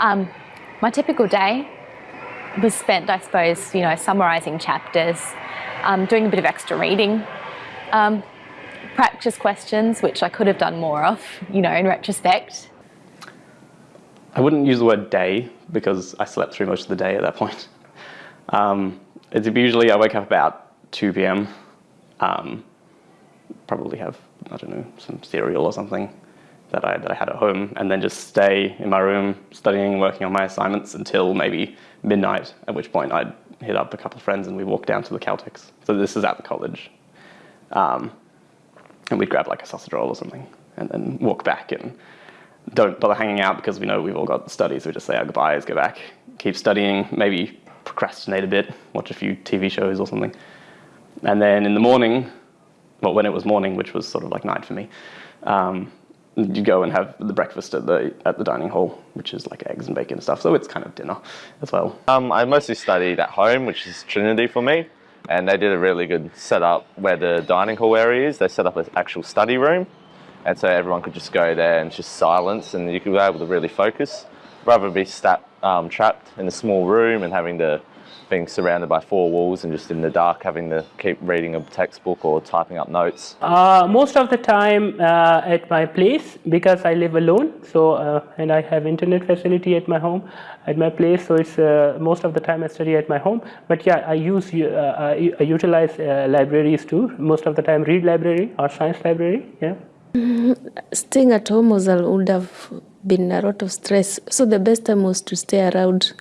Um, my typical day was spent, I suppose, you know, summarising chapters, um, doing a bit of extra reading, um, practice questions, which I could have done more of, you know, in retrospect. I wouldn't use the word day because I slept through most of the day at that point. Um, it's usually I wake up about 2 p.m. Um, probably have, I don't know, some cereal or something that I, that I had at home and then just stay in my room studying and working on my assignments until maybe midnight, at which point I'd hit up a couple of friends and we'd walk down to the Caltex. So this is at the college. Um, and we'd grab like a sausage roll or something and then walk back and don't bother hanging out because we know we've all got studies. We just say our goodbyes, go back, keep studying, maybe procrastinate a bit, watch a few TV shows or something. And then in the morning, well, when it was morning, which was sort of like night for me, um, you go and have the breakfast at the at the dining hall, which is like eggs and bacon and stuff. So it's kind of dinner as well. Um, I mostly studied at home, which is Trinity for me, and they did a really good setup where the dining hall area is. They set up an actual study room, and so everyone could just go there and just silence, and you could be able to really focus, rather be stat, um, trapped in a small room and having to being surrounded by four walls and just in the dark having to keep reading a textbook or typing up notes? Uh, most of the time uh, at my place because I live alone so uh, and I have internet facility at my home at my place so it's uh, most of the time I study at my home but yeah I use uh, I utilize uh, libraries too most of the time Reid library or science library yeah. Staying at home was, would have been a lot of stress. So the best time was to stay around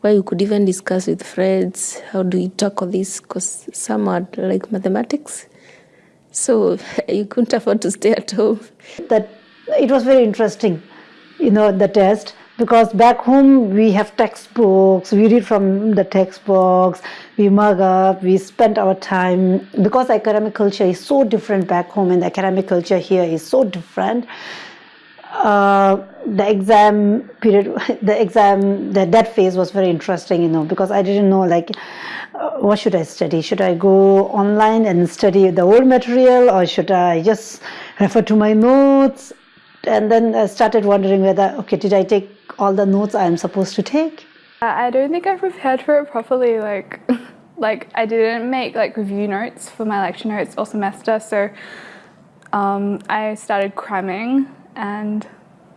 where you could even discuss with friends how do you tackle this? Because some are like mathematics. So you couldn't afford to stay at home. That it was very interesting you know the test because back home we have textbooks we read from the textbooks we mug up we spend our time because academic culture is so different back home and the academic culture here is so different uh, the exam period, the exam, the, that phase was very interesting, you know, because I didn't know like, uh, what should I study? Should I go online and study the old material or should I just refer to my notes? And then I started wondering whether, okay, did I take all the notes I'm supposed to take? I don't think I prepared for it properly. Like, like I didn't make like review notes for my lecture notes all semester. So um, I started cramming and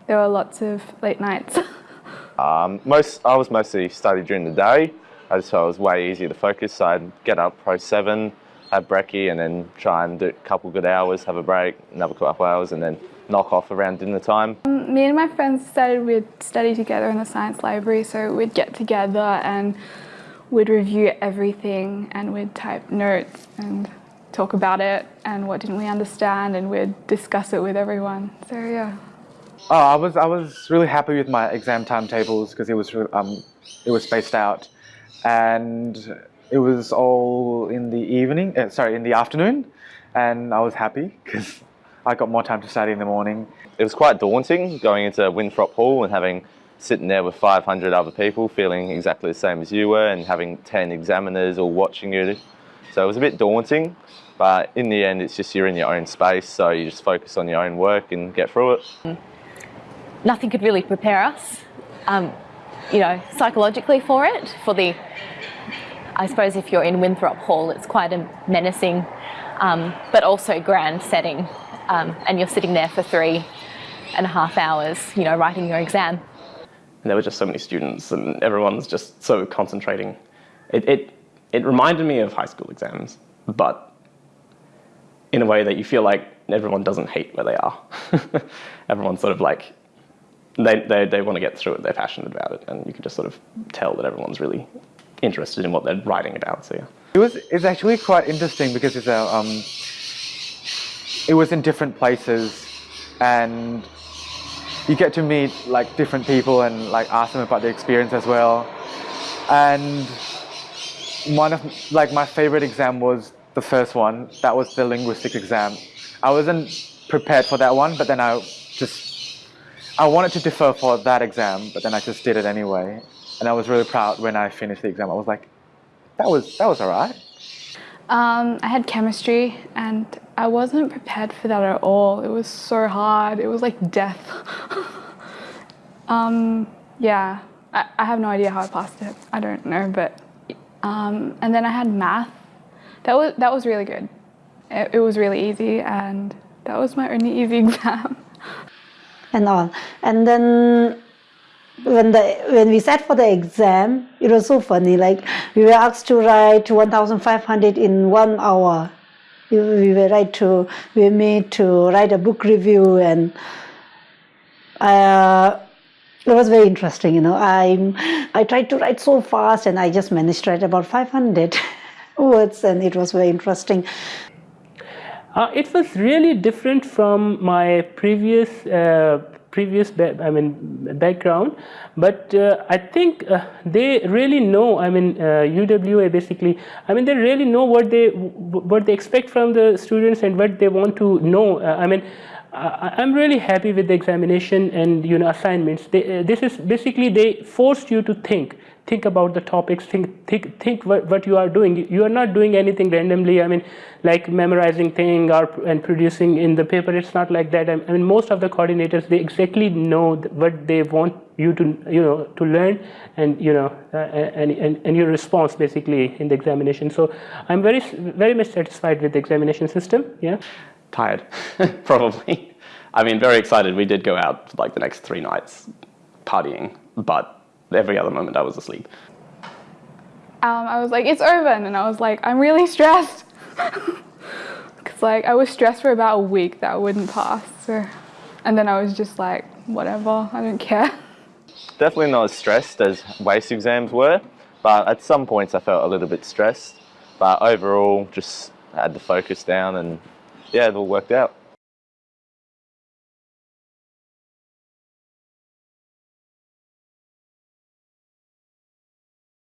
there were lots of late nights. um, most, I was mostly studied during the day. I just thought it was way easier to focus. So I'd get up pro seven, have brekkie, and then try and do a couple good hours, have a break, another couple hours, and then knock off around dinner time. Um, me and my friends decided we'd study together in the science library, so we'd get together and we'd review everything and we'd type notes and talk about it and what didn't we understand and we'd discuss it with everyone. So yeah. Oh, I was I was really happy with my exam timetables because it was um it was spaced out, and it was all in the evening. Uh, sorry, in the afternoon, and I was happy because I got more time to study in the morning. It was quite daunting going into Winthrop Hall and having sitting there with 500 other people feeling exactly the same as you were and having 10 examiners all watching you. So it was a bit daunting, but in the end it's just you're in your own space so you just focus on your own work and get through it. Nothing could really prepare us, um, you know, psychologically for it. For the, I suppose if you're in Winthrop Hall, it's quite a menacing, um, but also grand setting. Um, and you're sitting there for three and a half hours, you know, writing your exam. And there were just so many students and everyone's just so concentrating. It, it, it reminded me of high school exams, but in a way that you feel like everyone doesn't hate where they are. Everyone's sort of like they, they, they want to get through it, they're passionate about it, and you can just sort of tell that everyone's really interested in what they're writing about, so yeah. It was, it's actually quite interesting because it's a, um, it was in different places and you get to meet like different people and like ask them about their experience as well. And one of like my favorite exam was the first one. That was the linguistics exam. I wasn't prepared for that one, but then I just I wanted to defer for that exam, but then I just did it anyway. And I was really proud when I finished the exam. I was like, that was, that was all right. Um, I had chemistry and I wasn't prepared for that at all. It was so hard. It was like death. um, Yeah, I, I have no idea how I passed it. I don't know, but um, and then I had math. That was that was really good. It, it was really easy, and that was my only easy exam. and all. And then when the when we sat for the exam, it was so funny. Like we were asked to write 1,500 in one hour. We we were right to we were made to write a book review, and uh, it was very interesting. You know, I I tried to write so fast, and I just managed to write about 500 words, and it was very interesting. Uh, it was really different from my previous uh, previous I mean background, but uh, I think uh, they really know. I mean UWA uh, basically. I mean they really know what they what they expect from the students and what they want to know. Uh, I mean. I'm really happy with the examination and you know assignments. They, this is basically they forced you to think think about the topics think think think what, what you are doing. You are not doing anything randomly i mean like memorizing thing or and producing in the paper. It's not like that. I mean most of the coordinators they exactly know what they want you to you know to learn and you know uh, and, and and your response basically in the examination. So i'm very very much satisfied with the examination system yeah. Tired probably i mean very excited we did go out for like the next three nights partying but every other moment I was asleep. Um, I was like, it's over, and I was like, I'm really stressed. Because like I was stressed for about a week that I wouldn't pass. So, and then I was just like, whatever, I don't care. Definitely not as stressed as WACE exams were, but at some points I felt a little bit stressed. But overall, just had the focus down and yeah, it all worked out.